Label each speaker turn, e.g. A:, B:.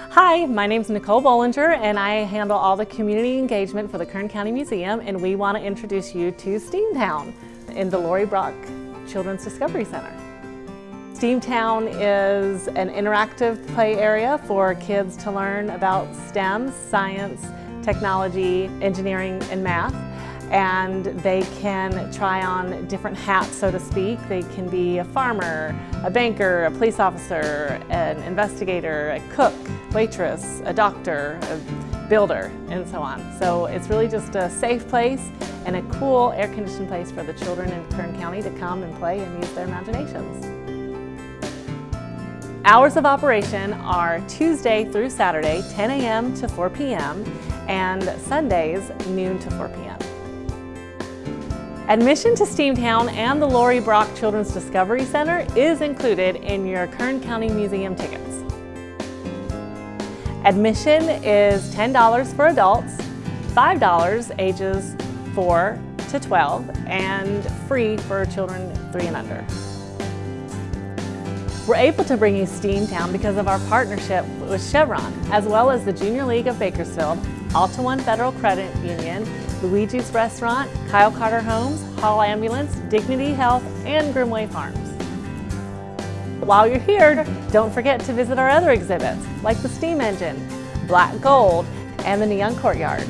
A: Hi, my name is Nicole Bollinger and I handle all the community engagement for the Kern County Museum and we want to introduce you to Steamtown in the Lori Brock Children's Discovery Center. Steamtown is an interactive play area for kids to learn about STEM, science, technology, engineering, and math and they can try on different hats, so to speak. They can be a farmer, a banker, a police officer, an investigator, a cook, waitress, a doctor, a builder, and so on. So it's really just a safe place and a cool air-conditioned place for the children in Kern County to come and play and use their imaginations. Hours of operation are Tuesday through Saturday, 10 a.m. to 4 p.m. and Sundays, noon to 4 p.m. Admission to Steamtown and the Lori Brock Children's Discovery Center is included in your Kern County Museum tickets. Admission is $10 for adults, $5 ages 4 to 12, and free for children 3 and under. We're able to bring you Steamtown because of our partnership with Chevron, as well as the Junior League of Bakersfield, Alta One Federal Credit Union, Luigi's Restaurant, Kyle Carter Homes, Hall Ambulance, Dignity Health, and Grimmway Farms. While you're here, don't forget to visit our other exhibits, like the steam engine, black gold, and the neon courtyard.